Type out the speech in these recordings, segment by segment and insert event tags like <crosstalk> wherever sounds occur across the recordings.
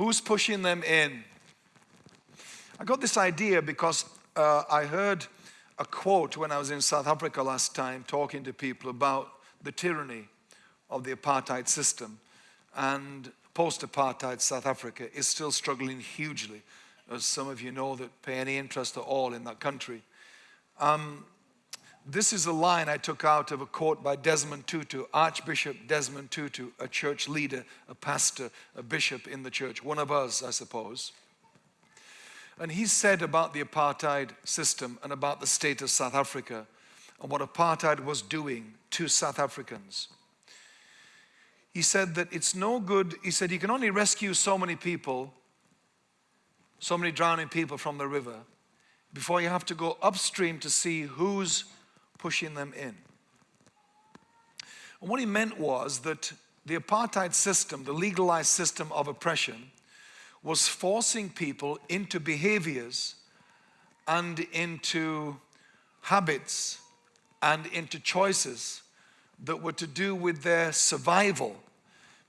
Who's pushing them in? I got this idea because uh, I heard a quote when I was in South Africa last time talking to people about the tyranny of the apartheid system. And post-apartheid South Africa is still struggling hugely, as some of you know that pay any interest at all in that country. Um, this is a line I took out of a quote by Desmond Tutu, Archbishop Desmond Tutu, a church leader, a pastor, a bishop in the church, one of us, I suppose. And he said about the apartheid system and about the state of South Africa and what apartheid was doing to South Africans. He said that it's no good, he said you can only rescue so many people, so many drowning people from the river, before you have to go upstream to see who's pushing them in. And what he meant was that the apartheid system, the legalized system of oppression, was forcing people into behaviors and into habits and into choices that were to do with their survival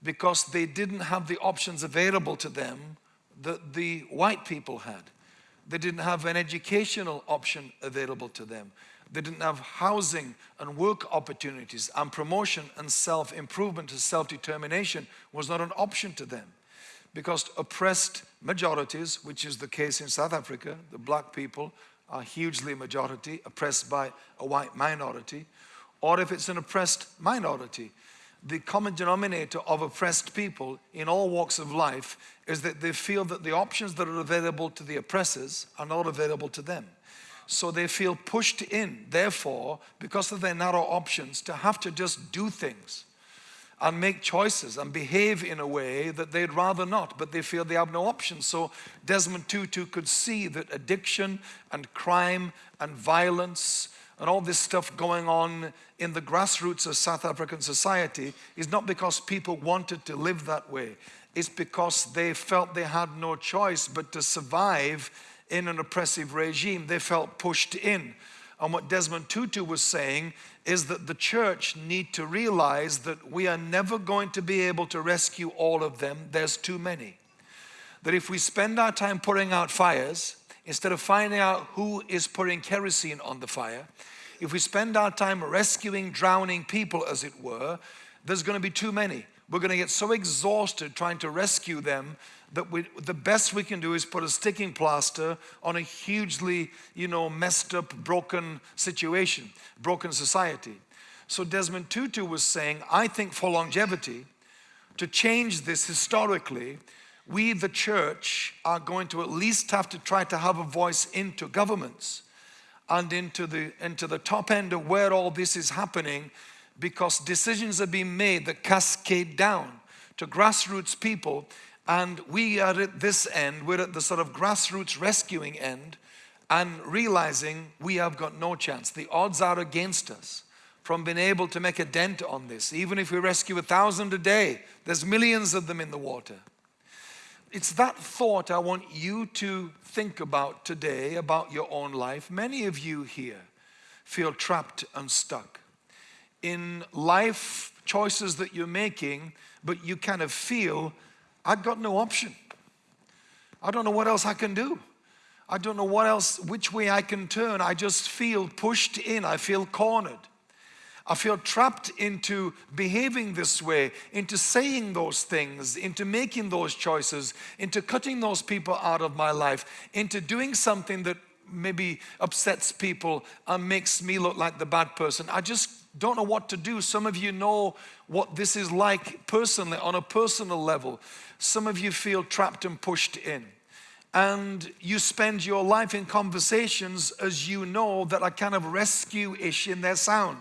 because they didn't have the options available to them that the white people had. They didn't have an educational option available to them. They didn't have housing and work opportunities and promotion and self-improvement and self-determination was not an option to them because oppressed majorities, which is the case in South Africa, the black people are hugely majority, oppressed by a white minority, or if it's an oppressed minority, the common denominator of oppressed people in all walks of life is that they feel that the options that are available to the oppressors are not available to them. So they feel pushed in, therefore, because of their narrow options, to have to just do things and make choices and behave in a way that they'd rather not, but they feel they have no options. So Desmond Tutu could see that addiction and crime and violence and all this stuff going on in the grassroots of South African society is not because people wanted to live that way. It's because they felt they had no choice but to survive in an oppressive regime. They felt pushed in. And what Desmond Tutu was saying is that the church need to realize that we are never going to be able to rescue all of them. There's too many. That if we spend our time putting out fires, instead of finding out who is putting kerosene on the fire, if we spend our time rescuing drowning people, as it were, there's going to be too many. We're going to get so exhausted trying to rescue them that we, the best we can do is put a sticking plaster on a hugely, you know, messed up, broken situation, broken society. So Desmond Tutu was saying, I think for longevity, to change this historically, we, the church, are going to at least have to try to have a voice into governments and into the, into the top end of where all this is happening because decisions are being made that cascade down to grassroots people and we are at this end, we're at the sort of grassroots rescuing end and realizing we have got no chance. The odds are against us from being able to make a dent on this. Even if we rescue a thousand a day, there's millions of them in the water. It's that thought I want you to think about today, about your own life. Many of you here feel trapped and stuck in life choices that you're making, but you kind of feel I've got no option. I don't know what else I can do. I don't know what else, which way I can turn. I just feel pushed in. I feel cornered. I feel trapped into behaving this way, into saying those things, into making those choices, into cutting those people out of my life, into doing something that maybe upsets people and makes me look like the bad person. I just don't know what to do. Some of you know what this is like personally, on a personal level. Some of you feel trapped and pushed in. And you spend your life in conversations as you know that are kind of rescue-ish in their sound.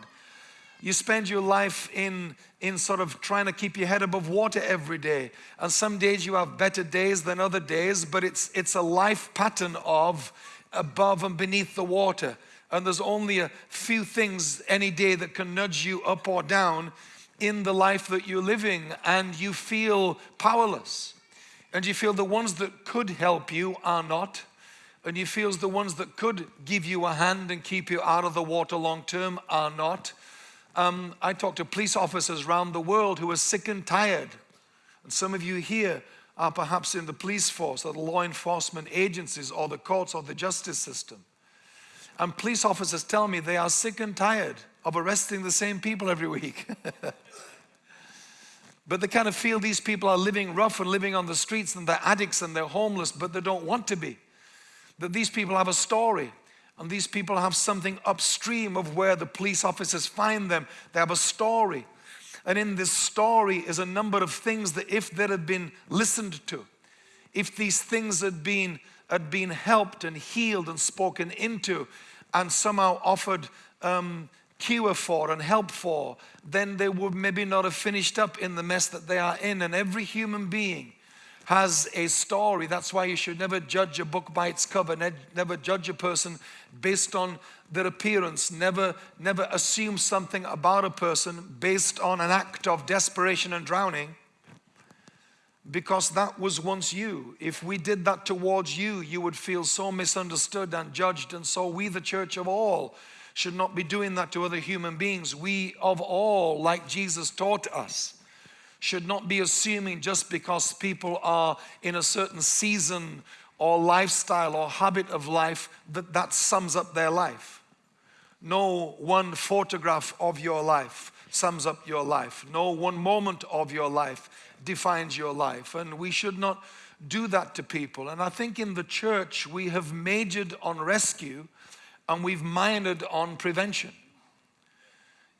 You spend your life in, in sort of trying to keep your head above water every day. And some days you have better days than other days, but it's, it's a life pattern of above and beneath the water. And there's only a few things any day that can nudge you up or down in the life that you're living and you feel powerless and you feel the ones that could help you are not and you feel the ones that could give you a hand and keep you out of the water long term are not. Um, I talk to police officers around the world who are sick and tired and some of you here are perhaps in the police force or the law enforcement agencies or the courts or the justice system. And police officers tell me they are sick and tired of arresting the same people every week. <laughs> but they kind of feel these people are living rough and living on the streets and they're addicts and they're homeless, but they don't want to be. That these people have a story and these people have something upstream of where the police officers find them. They have a story. And in this story is a number of things that if they had been listened to, if these things had been, had been helped and healed and spoken into and somehow offered um, cure for and help for, then they would maybe not have finished up in the mess that they are in. And every human being has a story. That's why you should never judge a book by its cover, never judge a person based on their appearance, never, never assume something about a person based on an act of desperation and drowning because that was once you. If we did that towards you, you would feel so misunderstood and judged. And so we, the church of all, should not be doing that to other human beings. We of all, like Jesus taught us, should not be assuming just because people are in a certain season or lifestyle or habit of life that that sums up their life. No one photograph of your life sums up your life. No one moment of your life defines your life. And we should not do that to people. And I think in the church, we have majored on rescue and we've minored on prevention.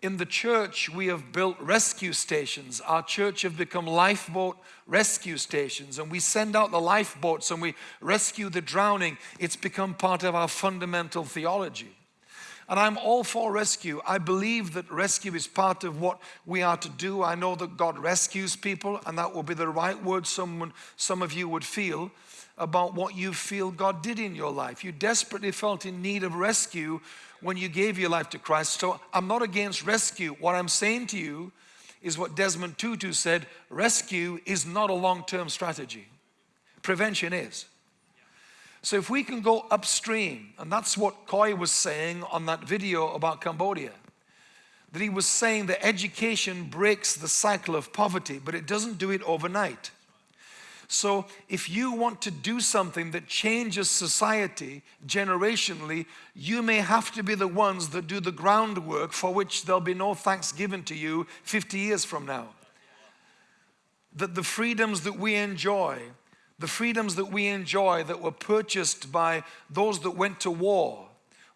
In the church, we have built rescue stations. Our church have become lifeboat rescue stations and we send out the lifeboats and we rescue the drowning. It's become part of our fundamental theology. And I'm all for rescue. I believe that rescue is part of what we are to do. I know that God rescues people and that will be the right word someone, some of you would feel about what you feel God did in your life. You desperately felt in need of rescue when you gave your life to Christ. So I'm not against rescue. What I'm saying to you is what Desmond Tutu said, rescue is not a long-term strategy. Prevention is. So if we can go upstream, and that's what Koi was saying on that video about Cambodia, that he was saying that education breaks the cycle of poverty, but it doesn't do it overnight. So if you want to do something that changes society generationally, you may have to be the ones that do the groundwork for which there'll be no thanks given to you 50 years from now. That the freedoms that we enjoy, the freedoms that we enjoy that were purchased by those that went to war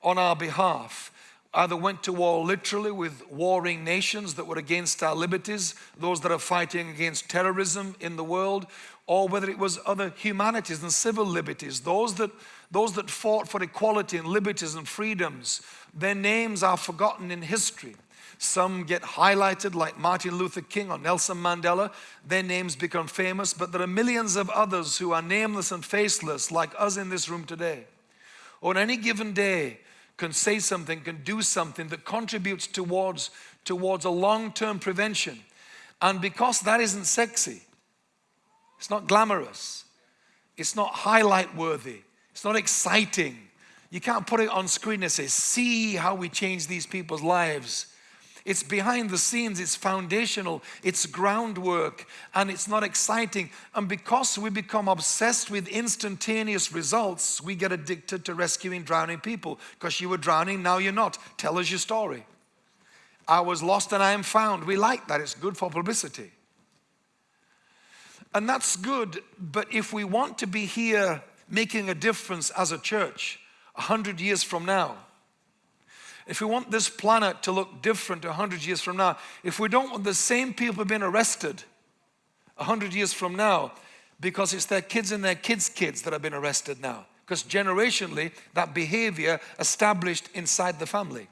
on our behalf, either went to war literally with warring nations that were against our liberties, those that are fighting against terrorism in the world, or whether it was other humanities and civil liberties, those that, those that fought for equality and liberties and freedoms, their names are forgotten in history. Some get highlighted like Martin Luther King or Nelson Mandela. Their names become famous, but there are millions of others who are nameless and faceless like us in this room today. On any given day, can say something, can do something that contributes towards, towards a long-term prevention. And because that isn't sexy, it's not glamorous. It's not highlight worthy. It's not exciting. You can't put it on screen and say, see how we change these people's lives. It's behind the scenes, it's foundational, it's groundwork, and it's not exciting. And because we become obsessed with instantaneous results, we get addicted to rescuing drowning people. Because you were drowning, now you're not. Tell us your story. I was lost and I am found. We like that, it's good for publicity. And that's good, but if we want to be here making a difference as a church a hundred years from now, if we want this planet to look different a hundred years from now, if we don't want the same people being arrested a hundred years from now, because it's their kids and their kids' kids that have been arrested now, because generationally that behavior established inside the family.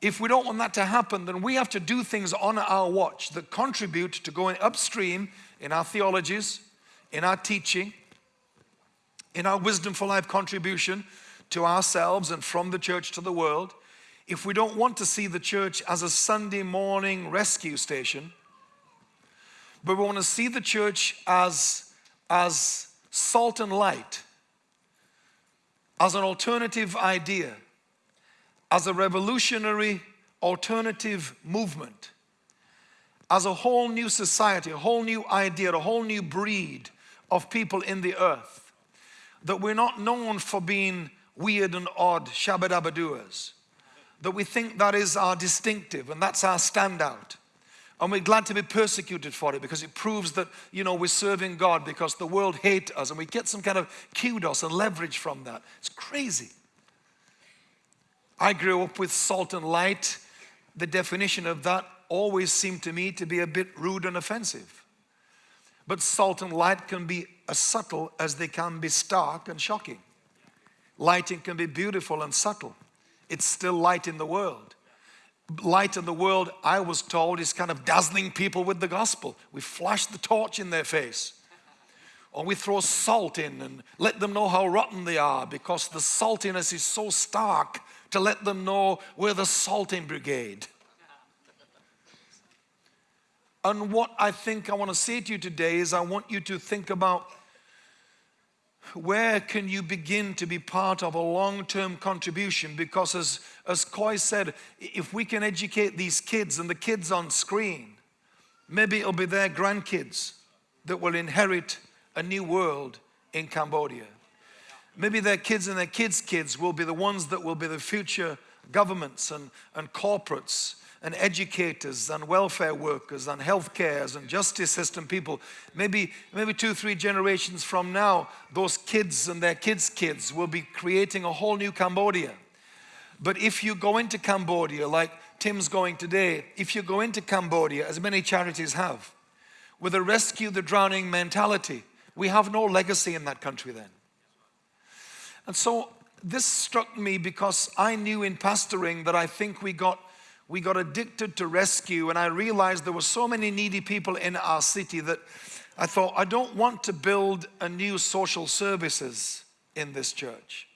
If we don't want that to happen, then we have to do things on our watch that contribute to going upstream in our theologies, in our teaching, in our wisdom for life contribution to ourselves and from the church to the world. If we don't want to see the church as a Sunday morning rescue station, but we want to see the church as, as salt and light, as an alternative idea, as a revolutionary alternative movement, as a whole new society, a whole new idea, a whole new breed of people in the earth. That we're not known for being weird and odd shabba That we think that is our distinctive and that's our standout. And we're glad to be persecuted for it because it proves that, you know, we're serving God because the world hates us and we get some kind of kudos and leverage from that. It's crazy. I grew up with salt and light. The definition of that always seemed to me to be a bit rude and offensive. But salt and light can be as subtle as they can be stark and shocking. Lighting can be beautiful and subtle. It's still light in the world light in the world, I was told, is kind of dazzling people with the gospel. We flash the torch in their face. Or we throw salt in and let them know how rotten they are because the saltiness is so stark to let them know we're the salting brigade. And what I think I want to say to you today is I want you to think about where can you begin to be part of a long-term contribution? Because as, as Coy said, if we can educate these kids and the kids on screen, maybe it'll be their grandkids that will inherit a new world in Cambodia. Maybe their kids and their kids' kids will be the ones that will be the future governments and, and corporates and educators and welfare workers and healthcare and justice system people. Maybe, maybe two, three generations from now, those kids and their kids' kids will be creating a whole new Cambodia. But if you go into Cambodia, like Tim's going today, if you go into Cambodia, as many charities have, with a rescue the drowning mentality, we have no legacy in that country then. And so this struck me because I knew in pastoring that I think we got we got addicted to rescue and I realized there were so many needy people in our city that I thought, I don't want to build a new social services in this church.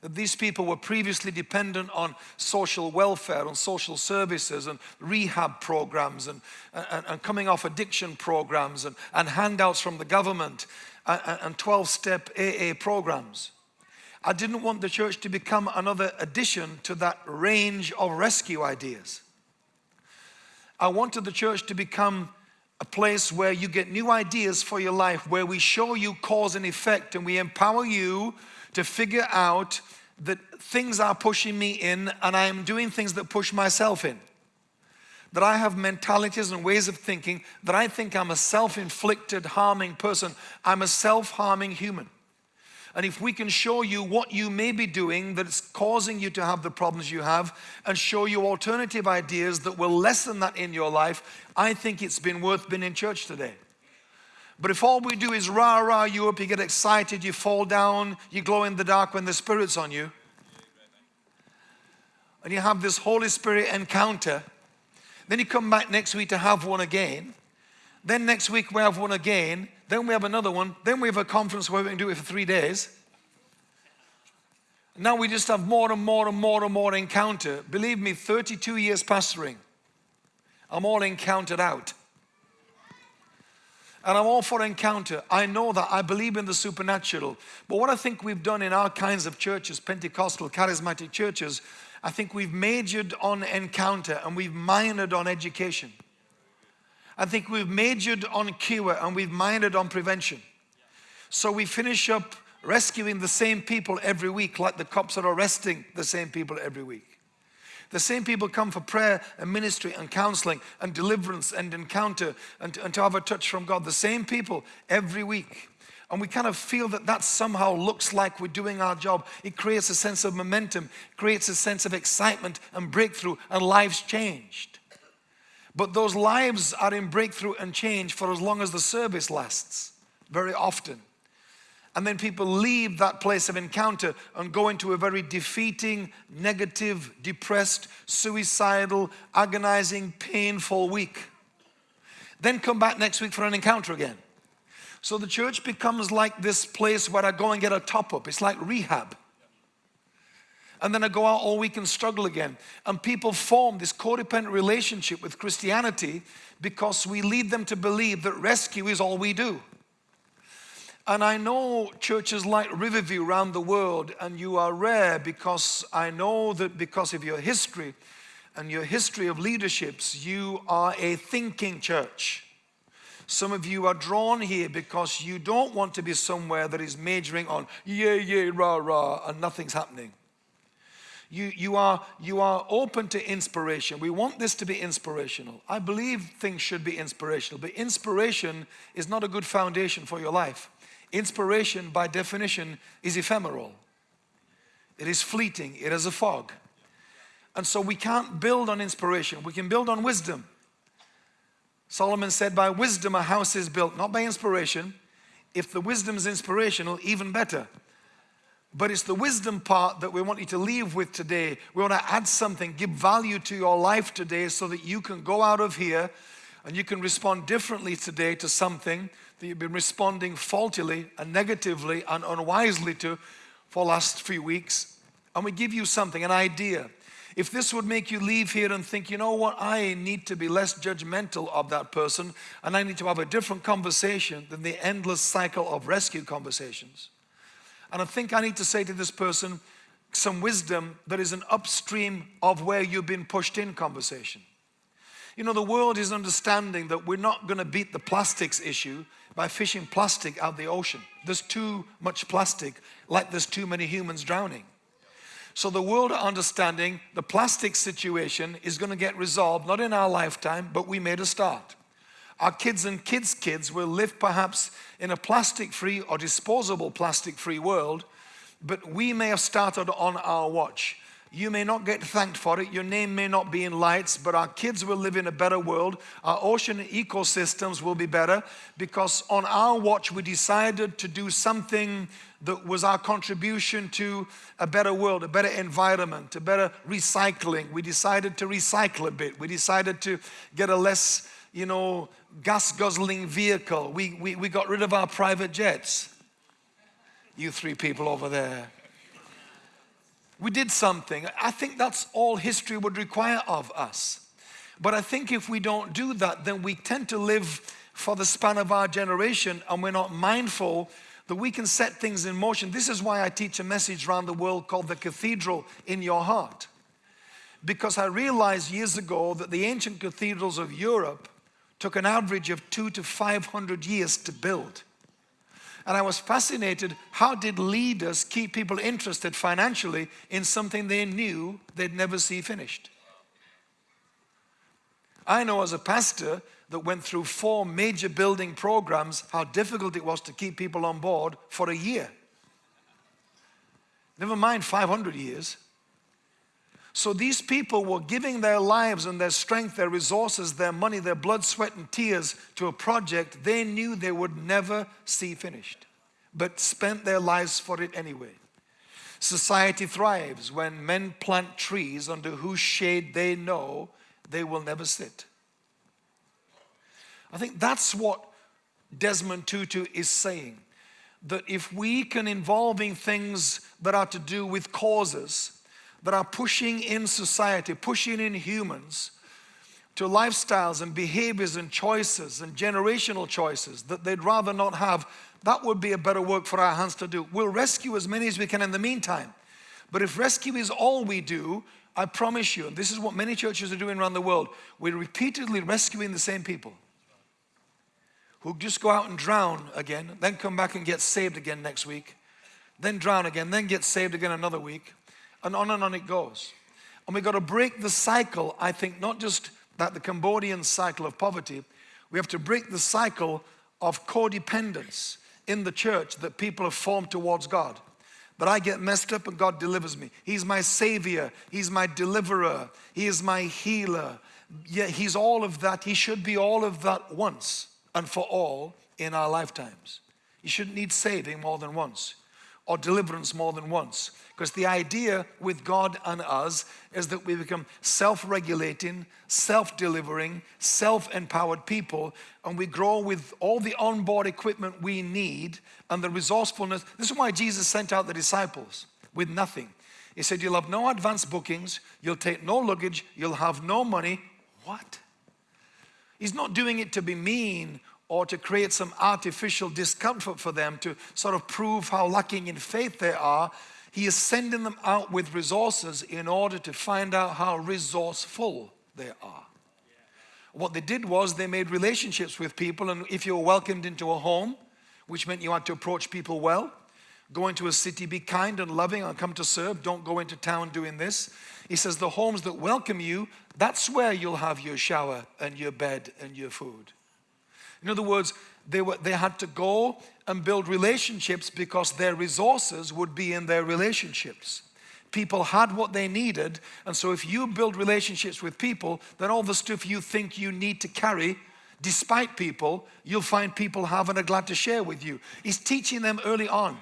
That these people were previously dependent on social welfare, on social services and rehab programs and, and, and coming off addiction programs and, and handouts from the government and 12-step AA programs. I didn't want the church to become another addition to that range of rescue ideas. I wanted the church to become a place where you get new ideas for your life, where we show you cause and effect and we empower you to figure out that things are pushing me in and I am doing things that push myself in. That I have mentalities and ways of thinking that I think I'm a self-inflicted harming person. I'm a self-harming human. And if we can show you what you may be doing that's causing you to have the problems you have and show you alternative ideas that will lessen that in your life, I think it's been worth being in church today. But if all we do is rah rah you up, you get excited, you fall down, you glow in the dark when the Spirit's on you, and you have this Holy Spirit encounter, then you come back next week to have one again, then next week we have one again, then we have another one. Then we have a conference where we can do it for three days. Now we just have more and more and more and more encounter. Believe me, 32 years pastoring, I'm all encountered out. And I'm all for encounter. I know that. I believe in the supernatural. But what I think we've done in our kinds of churches, Pentecostal, charismatic churches, I think we've majored on encounter and we've minored on education. I think we've majored on cure and we've minored on prevention. So we finish up rescuing the same people every week like the cops are arresting the same people every week. The same people come for prayer and ministry and counseling and deliverance and encounter and, and to have a touch from God. The same people every week. And we kind of feel that that somehow looks like we're doing our job. It creates a sense of momentum, creates a sense of excitement and breakthrough and lives changed. But those lives are in breakthrough and change for as long as the service lasts, very often. And then people leave that place of encounter and go into a very defeating, negative, depressed, suicidal, agonizing, painful week. Then come back next week for an encounter again. So the church becomes like this place where I go and get a top up. It's like rehab and then I go out all week and struggle again. And people form this codependent relationship with Christianity because we lead them to believe that rescue is all we do. And I know churches like Riverview around the world, and you are rare because I know that because of your history and your history of leaderships, you are a thinking church. Some of you are drawn here because you don't want to be somewhere that is majoring on yeah, yeah, rah, rah, and nothing's happening. You, you, are, you are open to inspiration. We want this to be inspirational. I believe things should be inspirational, but inspiration is not a good foundation for your life. Inspiration, by definition, is ephemeral. It is fleeting. It is a fog. And so we can't build on inspiration. We can build on wisdom. Solomon said, by wisdom a house is built, not by inspiration. If the wisdom is inspirational, even better. But it's the wisdom part that we want you to leave with today. We want to add something, give value to your life today so that you can go out of here and you can respond differently today to something that you've been responding faultily and negatively and unwisely to for last few weeks. And we give you something, an idea. If this would make you leave here and think, you know what, I need to be less judgmental of that person and I need to have a different conversation than the endless cycle of rescue conversations. And I think I need to say to this person some wisdom that is an upstream of where you've been pushed in conversation. You know, the world is understanding that we're not going to beat the plastics issue by fishing plastic out the ocean. There's too much plastic, like there's too many humans drowning. So the world are understanding the plastic situation is going to get resolved, not in our lifetime, but we made a start. Our kids and kids' kids will live perhaps in a plastic-free or disposable plastic-free world, but we may have started on our watch. You may not get thanked for it. Your name may not be in lights, but our kids will live in a better world. Our ocean ecosystems will be better because on our watch we decided to do something that was our contribution to a better world, a better environment, a better recycling. We decided to recycle a bit. We decided to get a less, you know, gas guzzling vehicle. We, we, we got rid of our private jets. You three people over there. We did something. I think that's all history would require of us. But I think if we don't do that, then we tend to live for the span of our generation and we're not mindful that we can set things in motion. This is why I teach a message around the world called the cathedral in your heart. Because I realized years ago that the ancient cathedrals of Europe took an average of two to 500 years to build. And I was fascinated, how did leaders keep people interested financially in something they knew they'd never see finished? I know as a pastor that went through four major building programs, how difficult it was to keep people on board for a year. Never mind 500 years. So these people were giving their lives and their strength, their resources, their money, their blood, sweat, and tears to a project they knew they would never see finished, but spent their lives for it anyway. Society thrives when men plant trees under whose shade they know they will never sit. I think that's what Desmond Tutu is saying. That if we can involve in things that are to do with causes, that are pushing in society, pushing in humans to lifestyles and behaviors and choices and generational choices that they'd rather not have, that would be a better work for our hands to do. We'll rescue as many as we can in the meantime. But if rescue is all we do, I promise you, and this is what many churches are doing around the world, we're repeatedly rescuing the same people who just go out and drown again, then come back and get saved again next week, then drown again, then get saved again another week and on and on it goes. And we've got to break the cycle, I think, not just that the Cambodian cycle of poverty, we have to break the cycle of codependence in the church that people have formed towards God. That I get messed up and God delivers me. He's my savior. He's my deliverer. He is my healer. Yeah, he's all of that. He should be all of that once and for all in our lifetimes. You shouldn't need saving more than once or deliverance more than once. Because the idea with God and us is that we become self-regulating, self-delivering, self-empowered people, and we grow with all the onboard equipment we need and the resourcefulness. This is why Jesus sent out the disciples with nothing. He said, you'll have no advance bookings, you'll take no luggage, you'll have no money. What? He's not doing it to be mean or to create some artificial discomfort for them to sort of prove how lacking in faith they are. He is sending them out with resources in order to find out how resourceful they are. What they did was they made relationships with people, and if you were welcomed into a home, which meant you had to approach people well, go into a city, be kind and loving, and come to serve. Don't go into town doing this. He says, The homes that welcome you, that's where you'll have your shower and your bed and your food. In other words, they, were, they had to go and build relationships because their resources would be in their relationships. People had what they needed, and so if you build relationships with people, then all the stuff you think you need to carry despite people, you'll find people have and are glad to share with you. He's teaching them early on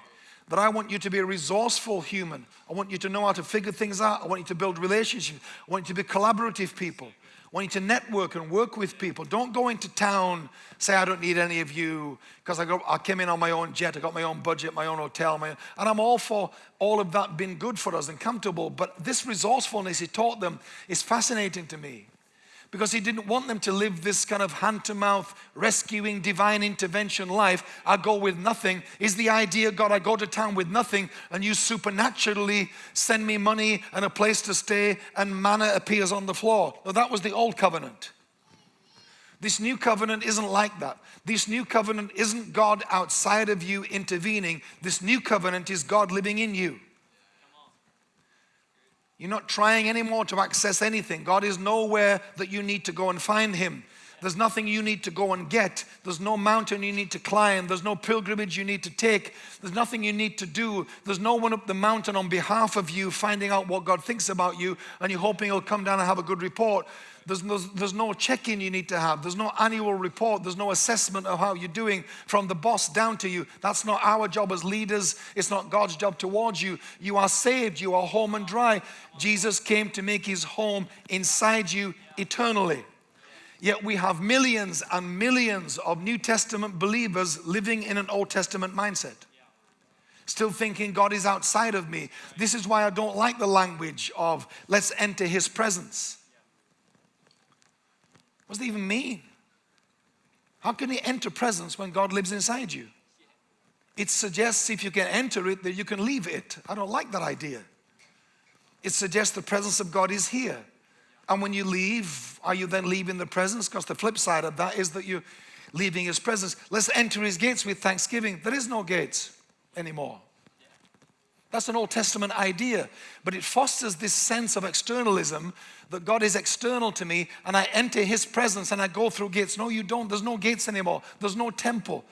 that I want you to be a resourceful human. I want you to know how to figure things out. I want you to build relationships. I want you to be collaborative people. I want you to network and work with people. Don't go into town, say, I don't need any of you, because I, I came in on my own jet, I got my own budget, my own hotel, my, and I'm all for all of that being good for us and comfortable. But this resourcefulness he taught them is fascinating to me because he didn't want them to live this kind of hand to mouth, rescuing, divine intervention life. I go with nothing. Is the idea, God, I go to town with nothing and you supernaturally send me money and a place to stay and manna appears on the floor. No, that was the old covenant. This new covenant isn't like that. This new covenant isn't God outside of you intervening. This new covenant is God living in you. You're not trying anymore to access anything. God is nowhere that you need to go and find Him. There's nothing you need to go and get. There's no mountain you need to climb. There's no pilgrimage you need to take. There's nothing you need to do. There's no one up the mountain on behalf of you finding out what God thinks about you and you're hoping He'll come down and have a good report. There's no, there's no check-in you need to have. There's no annual report. There's no assessment of how you're doing from the boss down to you. That's not our job as leaders. It's not God's job towards you. You are saved. You are home and dry. Jesus came to make his home inside you eternally. Yet we have millions and millions of New Testament believers living in an Old Testament mindset. Still thinking God is outside of me. This is why I don't like the language of let's enter his presence. What does it even mean? How can you enter presence when God lives inside you? It suggests if you can enter it, that you can leave it. I don't like that idea. It suggests the presence of God is here. And when you leave, are you then leaving the presence? Because the flip side of that is that you're leaving His presence. Let's enter His gates with thanksgiving. There is no gates anymore. That's an Old Testament idea, but it fosters this sense of externalism that God is external to me and I enter His presence and I go through gates. No, you don't. There's no gates anymore. There's no temple.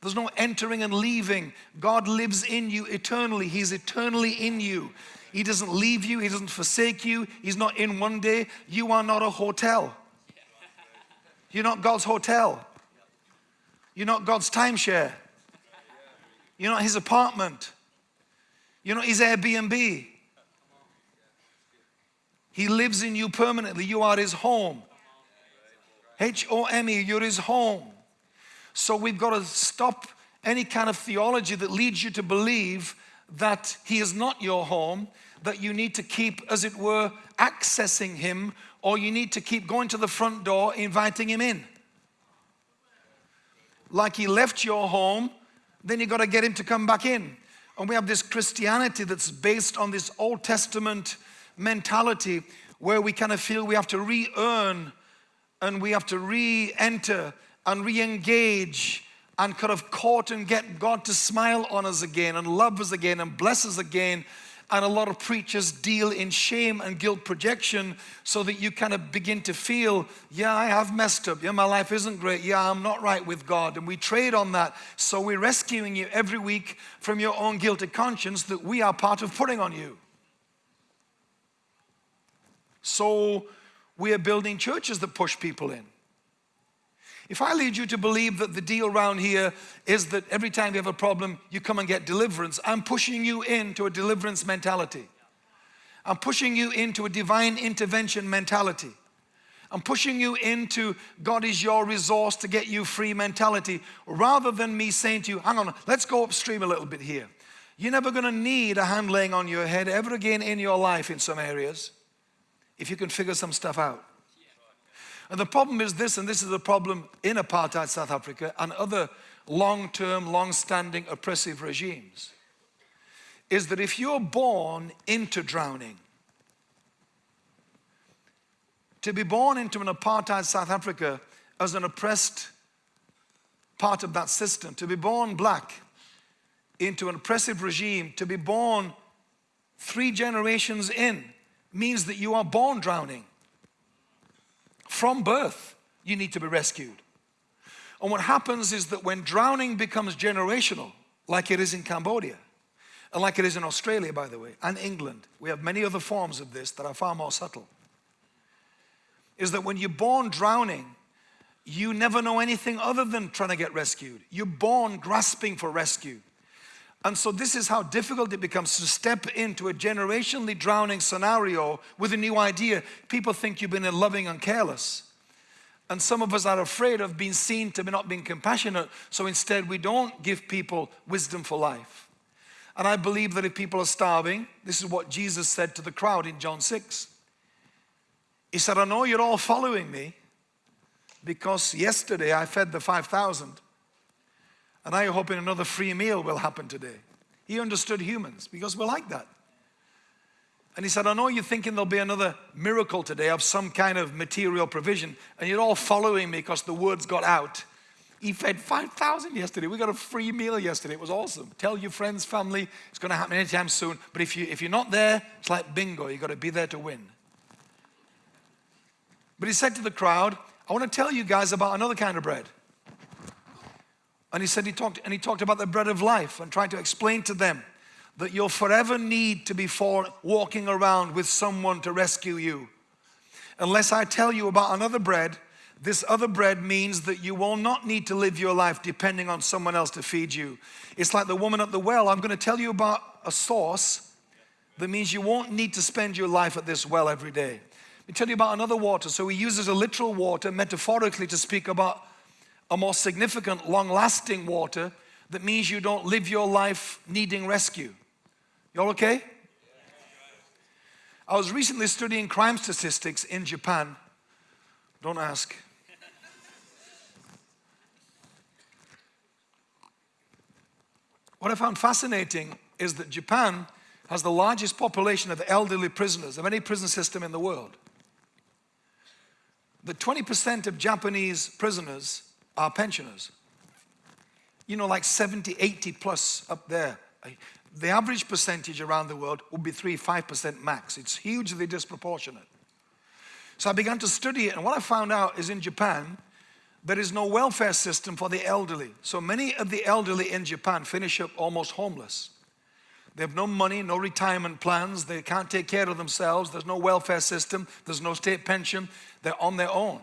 There's no entering and leaving. God lives in you eternally. He's eternally in you. He doesn't leave you. He doesn't forsake you. He's not in one day. You are not a hotel. You're not God's hotel. You're not God's timeshare. You're not His apartment. You know, his Airbnb. He lives in you permanently. You are his home. H-O-M-E, you're his home. So we've got to stop any kind of theology that leads you to believe that he is not your home, that you need to keep, as it were, accessing him, or you need to keep going to the front door, inviting him in. Like he left your home, then you've got to get him to come back in. And we have this Christianity that's based on this Old Testament mentality where we kind of feel we have to re-earn and we have to re-enter and re-engage and kind of court and get God to smile on us again and love us again and bless us again and a lot of preachers deal in shame and guilt projection so that you kind of begin to feel, yeah, I have messed up. Yeah, my life isn't great. Yeah, I'm not right with God. And we trade on that. So we're rescuing you every week from your own guilty conscience that we are part of putting on you. So we are building churches that push people in. If I lead you to believe that the deal around here is that every time you have a problem, you come and get deliverance, I'm pushing you into a deliverance mentality. I'm pushing you into a divine intervention mentality. I'm pushing you into God is your resource to get you free mentality rather than me saying to you, hang on, let's go upstream a little bit here. You're never going to need a hand laying on your head ever again in your life in some areas if you can figure some stuff out. And the problem is this, and this is the problem in apartheid South Africa and other long-term, long-standing oppressive regimes, is that if you're born into drowning, to be born into an apartheid South Africa as an oppressed part of that system, to be born black into an oppressive regime, to be born three generations in, means that you are born drowning. From birth, you need to be rescued. And what happens is that when drowning becomes generational, like it is in Cambodia, and like it is in Australia, by the way, and England, we have many other forms of this that are far more subtle, is that when you're born drowning, you never know anything other than trying to get rescued. You're born grasping for rescue. And so this is how difficult it becomes to step into a generationally drowning scenario with a new idea. People think you've been loving and careless. And some of us are afraid of being seen to be not being compassionate. So instead we don't give people wisdom for life. And I believe that if people are starving, this is what Jesus said to the crowd in John 6. He said, I know you're all following me because yesterday I fed the 5,000 and I hope another free meal will happen today. He understood humans because we're like that. And he said, I know you're thinking there'll be another miracle today of some kind of material provision, and you're all following me because the words got out. He fed 5,000 yesterday. We got a free meal yesterday. It was awesome. Tell your friends, family, it's going to happen anytime soon. But if, you, if you're not there, it's like bingo. You've got to be there to win. But he said to the crowd, I want to tell you guys about another kind of bread. And he said he talked and he talked about the bread of life and tried to explain to them that you'll forever need to be for walking around with someone to rescue you. Unless I tell you about another bread, this other bread means that you will not need to live your life depending on someone else to feed you. It's like the woman at the well. I'm going to tell you about a source that means you won't need to spend your life at this well every day. Let me tell you about another water. So he uses a literal water metaphorically to speak about a more significant, long-lasting water that means you don't live your life needing rescue. Y'all okay? I was recently studying crime statistics in Japan. Don't ask. What I found fascinating is that Japan has the largest population of elderly prisoners of any prison system in the world. The 20% of Japanese prisoners are pensioners. You know, like 70, 80 plus up there. Eh, the average percentage around the world would be 3, 5% max. It's hugely disproportionate. So I began to study it, and what I found out is in Japan, there is no welfare system for the elderly. So many of the elderly in Japan finish up almost homeless. They have no money, no retirement plans, they can't take care of themselves, there's no welfare system, there's no state pension, they're on their own.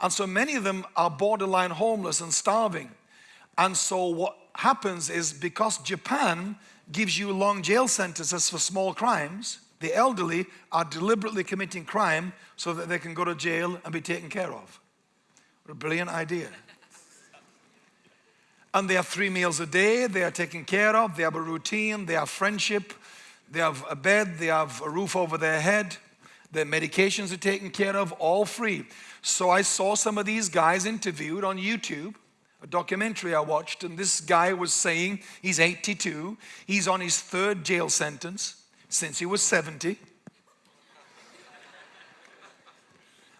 And so many of them are borderline homeless and starving. And so what happens is because Japan gives you long jail sentences for small crimes, the elderly are deliberately committing crime so that they can go to jail and be taken care of. What a brilliant idea. And they have three meals a day, they are taken care of, they have a routine, they have friendship, they have a bed, they have a roof over their head, their medications are taken care of, all free. So I saw some of these guys interviewed on YouTube, a documentary I watched, and this guy was saying he's 82, he's on his third jail sentence since he was 70.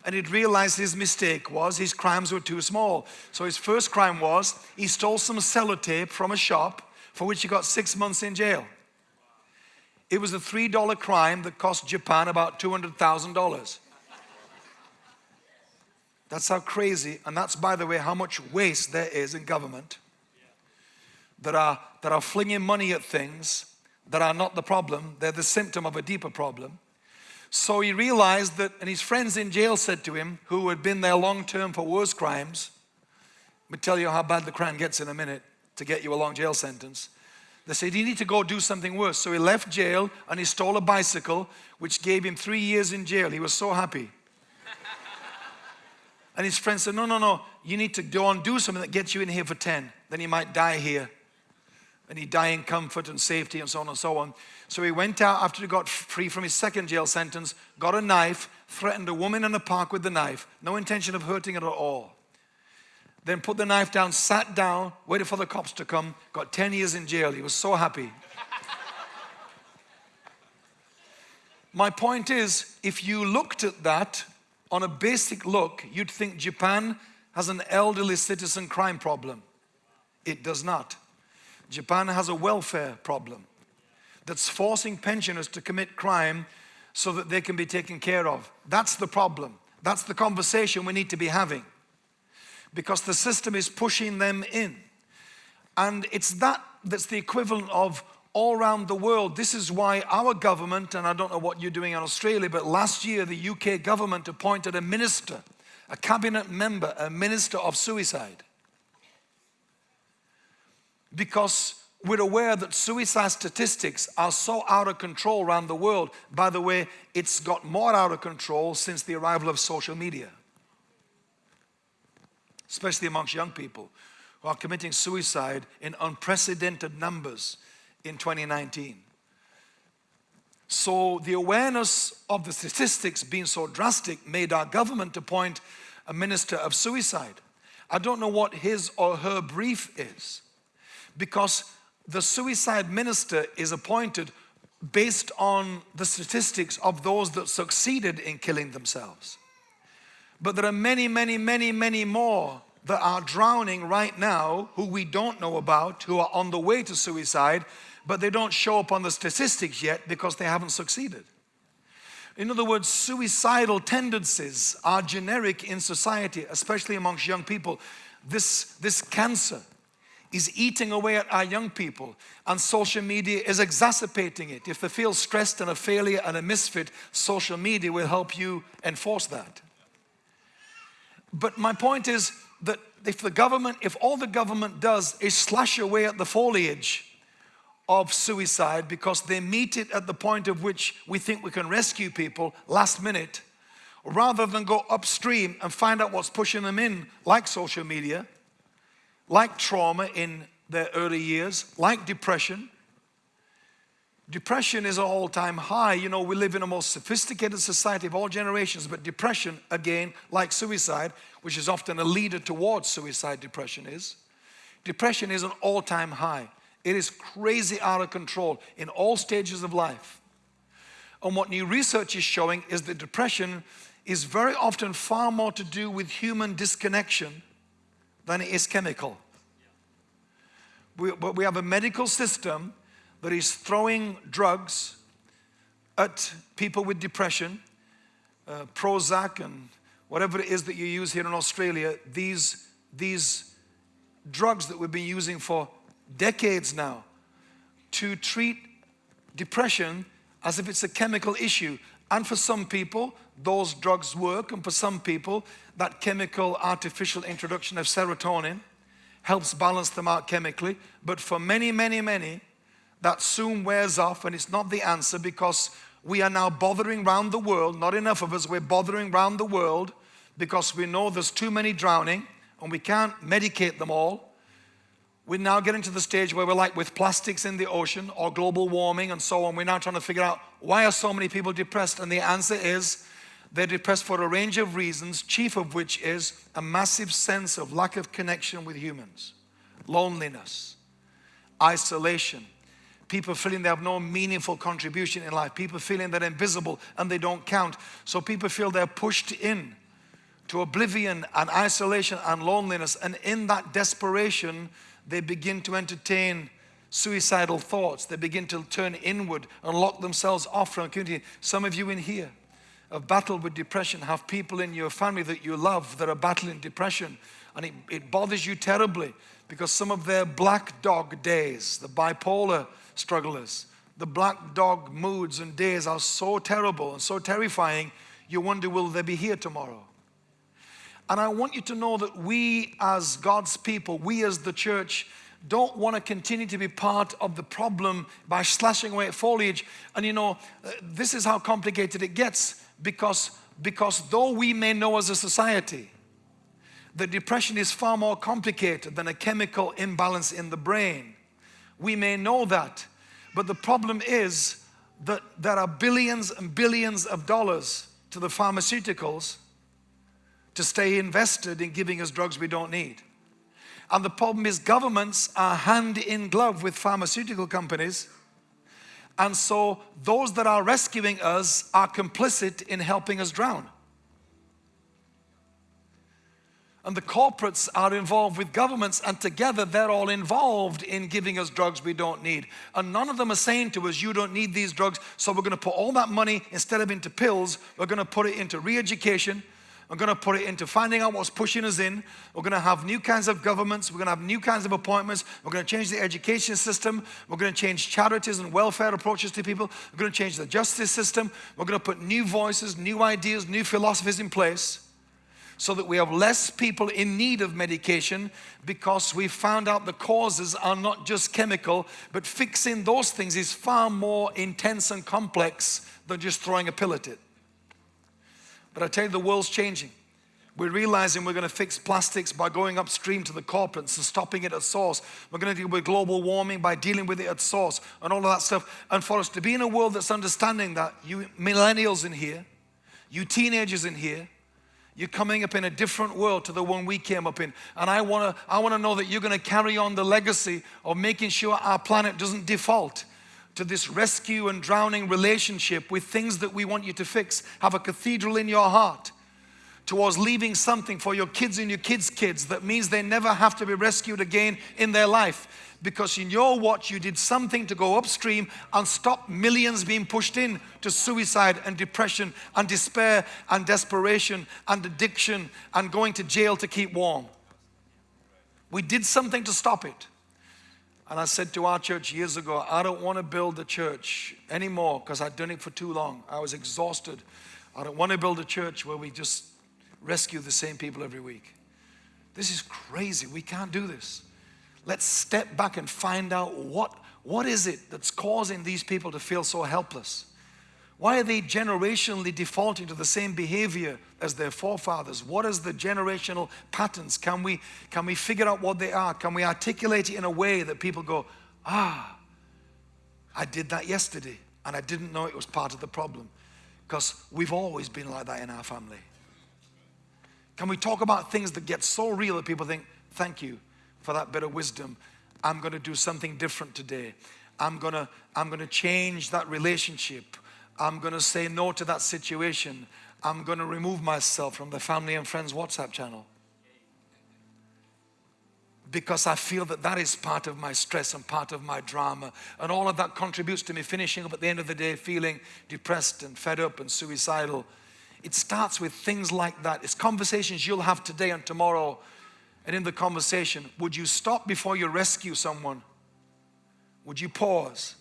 and he'd realized his mistake was his crimes were too small. So his first crime was he stole some sellotape from a shop for which he got six months in jail. It was a $3 crime that cost Japan about $200,000. That's how crazy, and that's by the way how much waste there is in government that are, that are flinging money at things that are not the problem, they're the symptom of a deeper problem. So he realized that, and his friends in jail said to him, who had been there long term for worse crimes, me tell you how bad the crime gets in a minute to get you a long jail sentence. They said, he need to go do something worse. So he left jail and he stole a bicycle, which gave him three years in jail. He was so happy. <laughs> And his friend said, no, no, no, you need to go and do something that gets you in here for 10. Then you might die here. And he'd die in comfort and safety and so on and so on. So he went out after he got free from his second jail sentence, got a knife, threatened a woman in the park with the knife, no intention of hurting her at all. Then put the knife down, sat down, waited for the cops to come, got 10 years in jail. He was so happy. My point is, if you looked at that on a basic look, you'd think Japan has an elderly citizen crime problem. It does not. Japan has a welfare problem that's forcing pensioners to commit crime so that they can be taken care of. That's the problem. That's the conversation we need to be having because the system is pushing them in. And it's that that's the equivalent of all around the world. This is why our government, and I don't know what you're doing in Australia, but last year the UK government appointed a minister, a cabinet member, a minister of suicide. Because we're aware that suicide statistics are so out of control around the world. By the way, it's got more out of control since the arrival of social media, especially amongst young people who are committing suicide in unprecedented numbers in 2019. So the awareness of the statistics being so drastic made our government appoint a minister of suicide. I don't know what his or her brief is because the suicide minister is appointed based on the statistics of those that succeeded in killing themselves. But there are many, many, many, many more that are drowning right now who we don't know about, who are on the way to suicide, but they don't show up on the statistics yet because they haven't succeeded. In other words, suicidal tendencies are generic in society, especially amongst young people. This, this cancer is eating away at our young people and social media is exacerbating it. If they feel stressed and a failure and a misfit, social media will help you enforce that. But my point is that if the government, if all the government does is slash away at the foliage of suicide because they meet it at the point of which we think we can rescue people last minute, rather than go upstream and find out what's pushing them in, like social media, like trauma in their early years, like depression. Depression is an all-time high. You know, we live in a most sophisticated society of all generations, but depression, again, like suicide, which is often a leader towards suicide, depression is. Depression is an all-time high. It is crazy out of control in all stages of life. And what new research is showing is that depression is very often far more to do with human disconnection than it is chemical. We, we have a medical system that is throwing drugs at people with depression, uh, Prozac and whatever it is that you use here in Australia, these, these drugs that we've been using for decades now to treat depression as if it's a chemical issue. And for some people, those drugs work. And for some people, that chemical artificial introduction of serotonin helps balance them out chemically. But for many, many, many, that soon wears off and it's not the answer because we are now bothering around the world. Not enough of us, we're bothering around the world because we know there's too many drowning and we can't medicate them all. We're now getting to the stage where we're like with plastics in the ocean or global warming and so on. We're now trying to figure out why are so many people depressed? And the answer is they're depressed for a range of reasons, chief of which is a massive sense of lack of connection with humans, loneliness, isolation, people feeling they have no meaningful contribution in life, people feeling they're invisible and they don't count. So people feel they're pushed in to oblivion and isolation and loneliness. And in that desperation, they begin to entertain suicidal thoughts. They begin to turn inward and lock themselves off from community. Some of you in here have battled with depression, have people in your family that you love that are battling depression, and it, it bothers you terribly because some of their black dog days, the bipolar strugglers, the black dog moods and days are so terrible and so terrifying, you wonder, will they be here tomorrow? And I want you to know that we as God's people, we as the church, don't want to continue to be part of the problem by slashing away foliage. And you know, uh, this is how complicated it gets because, because though we may know as a society that depression is far more complicated than a chemical imbalance in the brain, we may know that. But the problem is that there are billions and billions of dollars to the pharmaceuticals to stay invested in giving us drugs we don't need. And the problem is governments are hand in glove with pharmaceutical companies And so those that are rescuing us are complicit in helping us drown. And the corporates are involved with governments, and together they're all involved in giving us drugs we don't need. And none of them are saying to us, You don't need these drugs, so we're going to put all that money instead of into pills, we're going to put it into re education. We're going to put it into finding out what's pushing us in. We're going to have new kinds of governments. We're going to have new kinds of appointments. We're to change the education system. We're going to change charities and welfare approaches to people. We're going to change the justice system. We're going to put new voices, new ideas, new philosophies in place so that we have less people in need of medication because we found out the causes are not just chemical, but fixing those things is far more intense and complex than just throwing a pill at it. But I tell you, the world's changing. We're realizing we're going to fix plastics by going upstream to the corporates and stopping it at source. We're going to deal with global warming by dealing with it at source and all of that stuff. And for us to be in a world that's understanding that, you millennials in here, you teenagers in here, you're coming up in a different world to the one we came up in. And I want to I want to know that you're going to carry on the legacy of making sure our planet doesn't default to this rescue and drowning relationship with things that we want you to fix. Have a cathedral in your heart towards leaving something for your kids and your kids' kids that means they never have to be rescued again in their life because in your watch you did something to go upstream and stop millions being pushed in to suicide and depression and despair and desperation and addiction and going to jail to keep warm. We did something to stop it. And I said to our church years ago, I don't want to build a church anymore because I'd done it for too long. I was exhausted. I don't want to build a church where we just rescue the same people every week. This is crazy. We can't do this. Let's step back and find out what, what is it that's causing these people to feel so helpless? Why are they generationally defaulting to the same behavior as their forefathers? What is the generational patterns? Can we, can we figure out what they are? Can we articulate it in a way that people go, ah, I did that yesterday and I didn't know it was part of the problem? Because we've always been like that in our family. Can we talk about things that get so real that people think, thank you, for that bit of wisdom. I'm going to do something different today. I'm going to, I'm going to change that relationship. I'm going to say no to that situation. I'm going to remove myself from the family and friends WhatsApp channel. Because I feel that that is part of my stress and part of my drama. And all of that contributes to me finishing up at the end of the day feeling depressed and fed up and suicidal. It starts with things like that. It's conversations you'll have today and tomorrow and in the conversation, would you stop before you rescue someone? Would you pause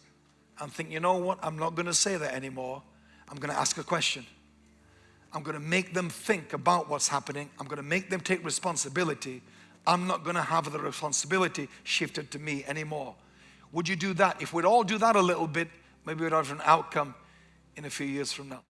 and think, you know what, I'm not going to say that anymore. I'm going to ask a question. I'm going to make them think about what's happening. I'm going to make them take responsibility. I'm not going to have the responsibility shifted to me anymore. Would you do that? If we'd all do that a little bit, maybe we'd have an outcome in a few years from now.